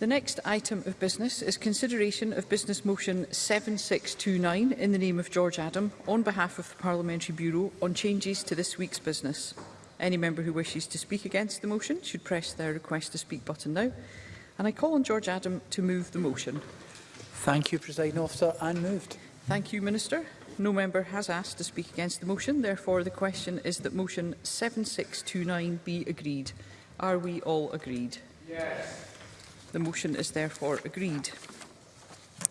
The next item of business is consideration of Business Motion 7629 in the name of George Adam on behalf of the Parliamentary Bureau on changes to this week's business. Any member who wishes to speak against the motion should press their request to speak button now. And I call on George Adam to move the motion. Thank you, President Officer, and moved. Thank you, Minister. No member has asked to speak against the motion. Therefore, the question is that motion 7629 be agreed. Are we all agreed? Yes. The motion is therefore agreed.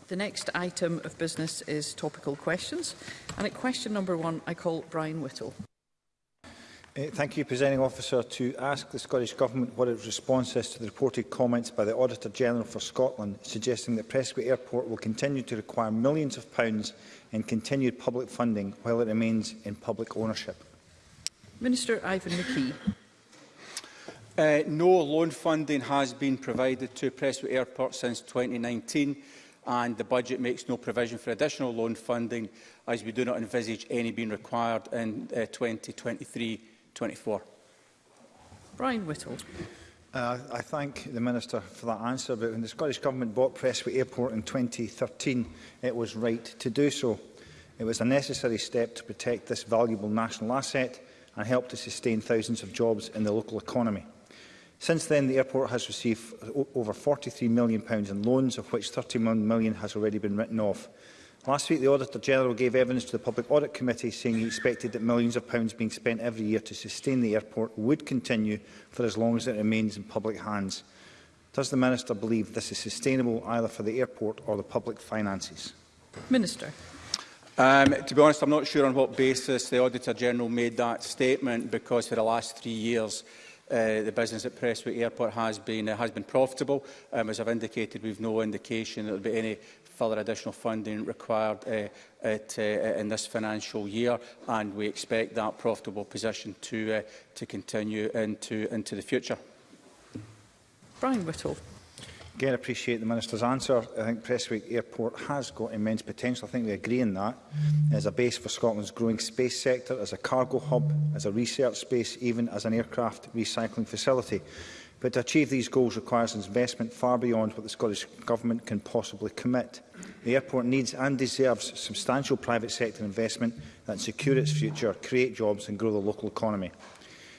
The next item of business is topical questions. And at question number one, I call Brian Whittle. Uh, thank you, Presenting Officer. To ask the Scottish Government what its response is to the reported comments by the Auditor General for Scotland suggesting that Prescott Airport will continue to require millions of pounds in continued public funding while it remains in public ownership. Minister Ivan McKee. Uh, no loan funding has been provided to Prestwick Airport since 2019 and the budget makes no provision for additional loan funding as we do not envisage any being required in 2023-24. Uh, Brian Whittle. Uh, I thank the Minister for that answer, but when the Scottish Government bought Prestwick Airport in 2013, it was right to do so. It was a necessary step to protect this valuable national asset and help to sustain thousands of jobs in the local economy. Since then, the airport has received over £43 million in loans, of which £31 million has already been written off. Last week, the Auditor-General gave evidence to the Public Audit Committee saying he expected that millions of pounds being spent every year to sustain the airport would continue for as long as it remains in public hands. Does the Minister believe this is sustainable either for the airport or the public finances? Minister. Um, to be honest, I'm not sure on what basis the Auditor-General made that statement because for the last three years uh, the business at Presswick Airport has been, uh, has been profitable. Um, as I've indicated, we've no indication that there will be any further additional funding required uh, at, uh, in this financial year and we expect that profitable position to, uh, to continue into, into the future. Brian Whittle. Again, appreciate the Minister's answer. I think Prestwick Airport has got immense potential. I think we agree on that. As a base for Scotland's growing space sector, as a cargo hub, as a research space, even as an aircraft recycling facility. But to achieve these goals requires investment far beyond what the Scottish Government can possibly commit. The airport needs and deserves substantial private sector investment that secure its future, create jobs and grow the local economy.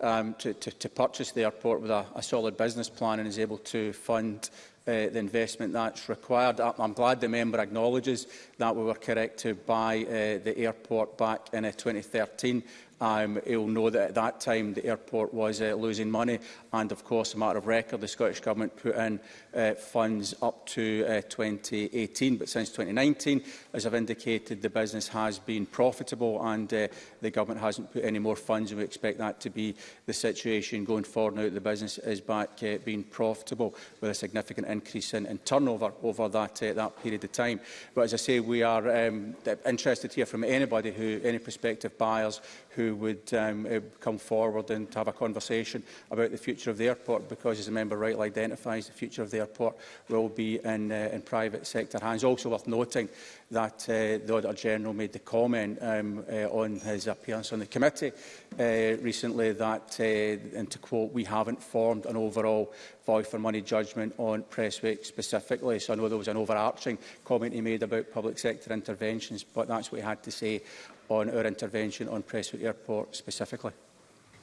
um, to, to, to purchase the airport with a, a solid business plan and is able to fund uh, the investment that's required. I'm glad the member acknowledges that we were corrected by uh, the airport back in uh, 2013. Um, he'll know that at that time the airport was uh, losing money and of course a matter of record the Scottish Government put in uh, funds up to uh, 2018 but since 2019 as I've indicated the business has been profitable and uh, the Government hasn't put any more funds and we expect that to be the situation going forward now that the business is back uh, being profitable with a significant increase in, in turnover over that, uh, that period of time but as I say we are um, interested to hear from anybody who, any prospective buyers who would um, uh, come forward and have a conversation about the future of the airport because, as a member rightly identifies, the future of the airport will be in, uh, in private sector hands. Also worth noting that uh, the Auditor General made the comment um, uh, on his appearance on the committee uh, recently that, uh, and to quote, we haven't formed an overall value for money judgment on Presswick specifically. So I know there was an overarching comment he made about public sector interventions, but that's what he had to say on our intervention on Prestwick Airport specifically.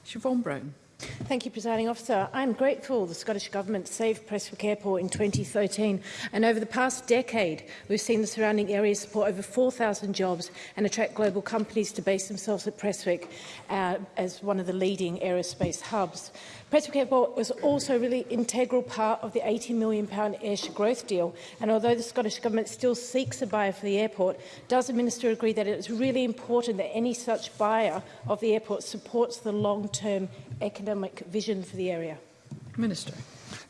Siobhan Brown. Thank you, Presiding Officer. I am grateful the Scottish Government saved Prestwick Airport in 2013 and over the past decade we've seen the surrounding area support over 4,000 jobs and attract global companies to base themselves at Prestwick uh, as one of the leading aerospace hubs. Prestwick Airport was also a really integral part of the £80 million Ayrshire growth deal and although the Scottish Government still seeks a buyer for the airport, does the Minister agree that it is really important that any such buyer of the airport supports the long-term economic academic vision for the area? Minister.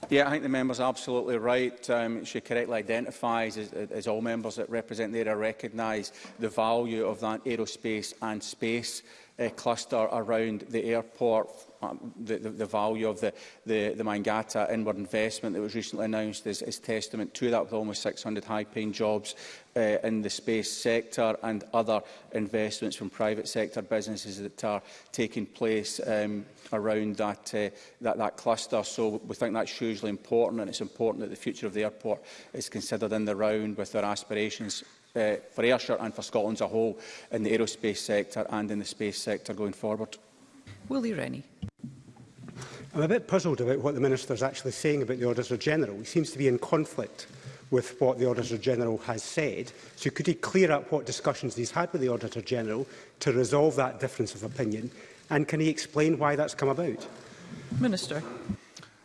Yeah, I think the member's absolutely right. Um, she correctly identifies, as, as all members that represent the area recognise, the value of that aerospace and space uh, cluster around the airport the, the, the value of the, the, the Mangata inward investment that was recently announced is, is testament to that, with almost 600 high-paying jobs uh, in the space sector and other investments from private sector businesses that are taking place um, around that, uh, that, that cluster. So we think that's hugely important, and it's important that the future of the airport is considered in the round with their aspirations uh, for Ayrshire and for Scotland as a whole in the aerospace sector and in the space sector going forward. Willie Rennie. I'm a bit puzzled about what the Minister is actually saying about the Auditor General. He seems to be in conflict with what the Auditor General has said. So could he clear up what discussions he's had with the Auditor General to resolve that difference of opinion? And can he explain why that's come about? Minister.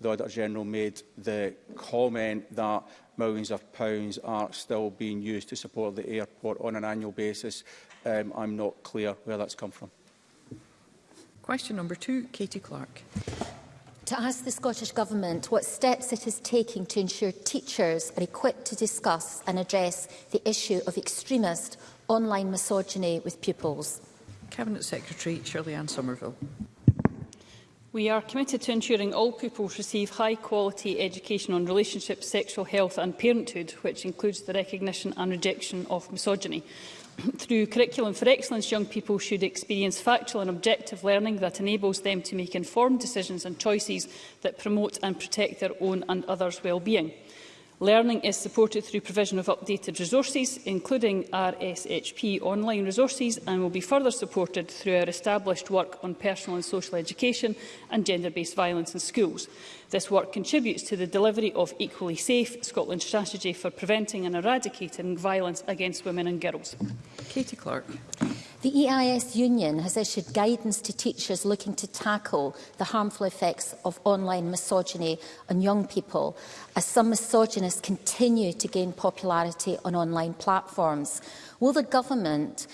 the Auditor General made the comment that millions of pounds are still being used to support the airport on an annual basis. Um, I'm not clear where that's come from. Question number two, Katie Clark. To ask the Scottish Government what steps it is taking to ensure teachers are equipped to discuss and address the issue of extremist online misogyny with pupils. Cabinet Secretary Shirley Ann Somerville. We are committed to ensuring all pupils receive high-quality education on relationships, sexual health and parenthood, which includes the recognition and rejection of misogyny. Through Curriculum for Excellence, young people should experience factual and objective learning that enables them to make informed decisions and choices that promote and protect their own and others' well-being. Learning is supported through provision of updated resources, including RSHP online resources, and will be further supported through our established work on personal and social education and gender-based violence in schools. This work contributes to the delivery of Equally Safe, Scotland's strategy for preventing and eradicating violence against women and girls. Katie Clark. The EIS Union has issued guidance to teachers looking to tackle the harmful effects of online misogyny on young people, as some misogynists continue to gain popularity on online platforms. Will the government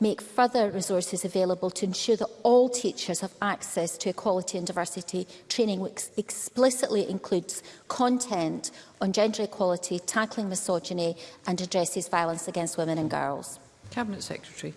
make further resources available to ensure that all teachers have access to equality and diversity training, which explicitly includes content on gender equality, tackling misogyny and addresses violence against women and girls? Cabinet Secretary.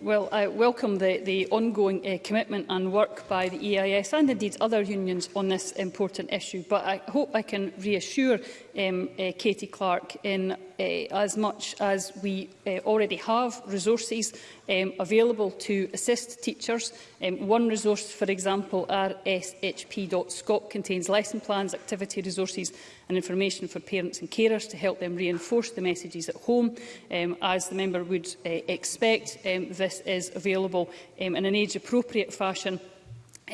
Well, I welcome the, the ongoing uh, commitment and work by the EIS and indeed other unions on this important issue, but I hope I can reassure um, uh, Katie Clark in uh, as much as we uh, already have resources um, available to assist teachers. Um, one resource, for example, rshp.scot contains lesson plans, activity resources and information for parents and carers to help them reinforce the messages at home. Um, as the member would uh, expect, um, this is available um, in an age-appropriate fashion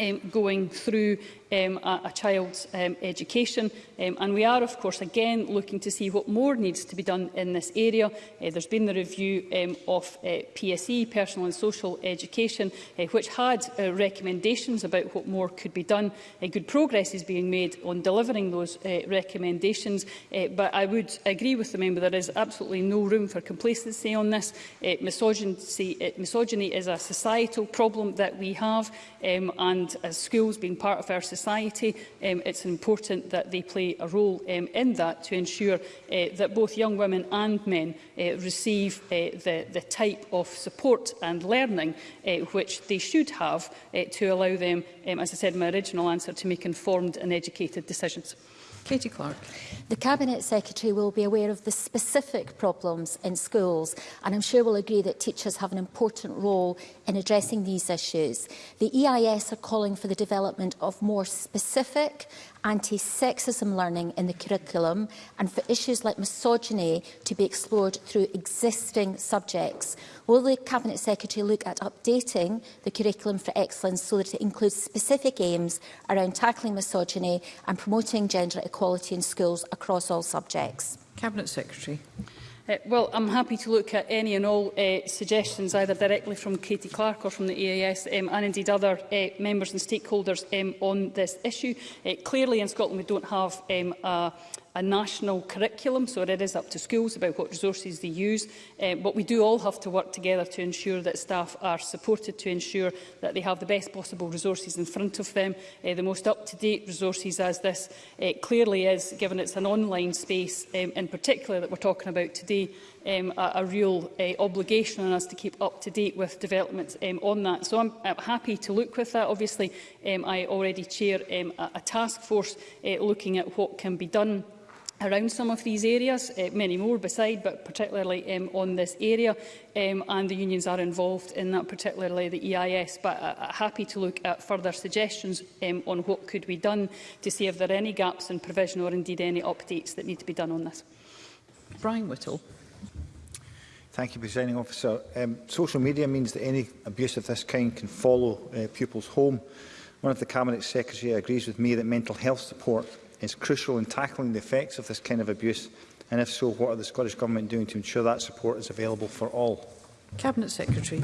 um, going through um, a, a child's um, education. Um, and we are, of course, again looking to see what more needs to be done in this area. Uh, there's been the review um, of uh, PSE, Personal and Social Education, uh, which had uh, recommendations about what more could be done. Uh, good progress is being made on delivering those uh, recommendations, uh, but I would agree with the member there is absolutely no room for complacency on this. Uh, misogyny, uh, misogyny is a societal problem that we have, um, and and as uh, schools being part of our society, um, it's important that they play a role um, in that to ensure uh, that both young women and men uh, receive uh, the, the type of support and learning uh, which they should have uh, to allow them, um, as I said in my original answer, to make informed and educated decisions. Katie Clark. The Cabinet Secretary will be aware of the specific problems in schools and I'm sure will agree that teachers have an important role in addressing these issues. The EIS are calling for the development of more specific anti-sexism learning in the curriculum and for issues like misogyny to be explored through existing subjects. Will the Cabinet Secretary look at updating the curriculum for excellence so that it includes specific aims around tackling misogyny and promoting gender equality in schools across all subjects? Cabinet Secretary. Uh, well, I'm happy to look at any and all uh, suggestions, either directly from Katie Clark or from the EAS, um, and indeed other uh, members and stakeholders um, on this issue. Uh, clearly, in Scotland, we don't have um, a, a national curriculum, so it is up to schools about what resources they use. Um, but we do all have to work together to ensure that staff are supported, to ensure that they have the best possible resources in front of them, uh, the most up-to-date resources as this uh, clearly is, given it's an online space um, in particular that we're talking about today, um, a, a real uh, obligation on us to keep up to date with developments um, on that. So I'm, I'm happy to look with that. Obviously, um, I already chair um, a, a task force uh, looking at what can be done around some of these areas, uh, many more beside, but particularly um, on this area, um, and the unions are involved in that, particularly the EIS, but uh, uh, happy to look at further suggestions um, on what could be done to see if there are any gaps in provision or indeed any updates that need to be done on this. Brian Whittle. Thank you, Presiding Officer. Um, social media means that any abuse of this kind can follow uh, pupils home. One of the Cabinet Secretary agrees with me that mental health support is crucial in tackling the effects of this kind of abuse, and if so, what are the Scottish Government doing to ensure that support is available for all? Cabinet Secretary.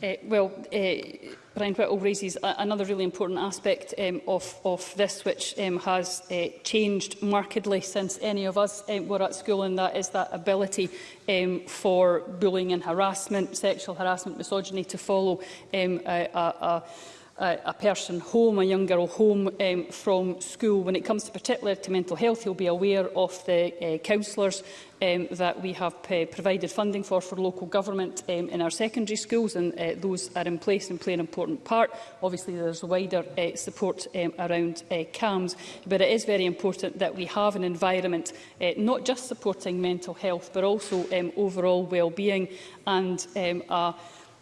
Uh, well, uh, Brian Whittle raises another really important aspect um, of, of this, which um, has uh, changed markedly since any of us um, were at school, and that is that ability um, for bullying and harassment, sexual harassment, misogyny to follow um, a, a, a uh, a person home, a young girl home um, from school. When it comes to particular to mental health, you'll be aware of the uh, counsellors um, that we have uh, provided funding for for local government um, in our secondary schools and uh, those are in place and play an important part. Obviously there's wider uh, support um, around uh, CAMS but it is very important that we have an environment uh, not just supporting mental health but also um, overall well-being and um, a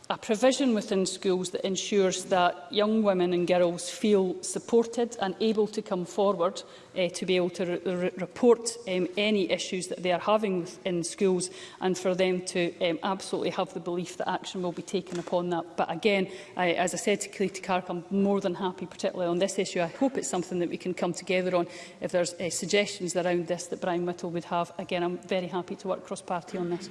a provision within schools that ensures that young women and girls feel supported and able to come forward uh, to be able to re report um, any issues that they are having in schools and for them to um, absolutely have the belief that action will be taken upon that. But again, I, as I said to Cleety Clark, I'm more than happy, particularly on this issue. I hope it's something that we can come together on. If there's uh, suggestions around this that Brian Whittle would have, again, I'm very happy to work cross-party on this.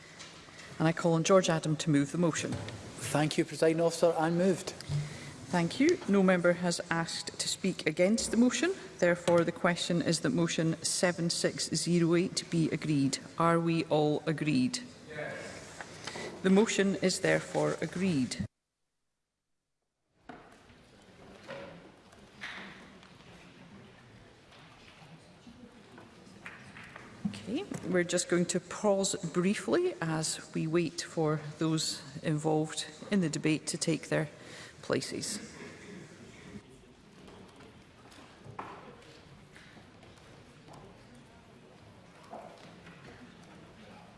And I call on George Adam to move the motion. Thank you, President Officer. I'm moved. Thank you. No member has asked to speak against the motion. Therefore, the question is that motion 7608 be agreed. Are we all agreed? Yes. The motion is therefore agreed. We're just going to pause briefly as we wait for those involved in the debate to take their places.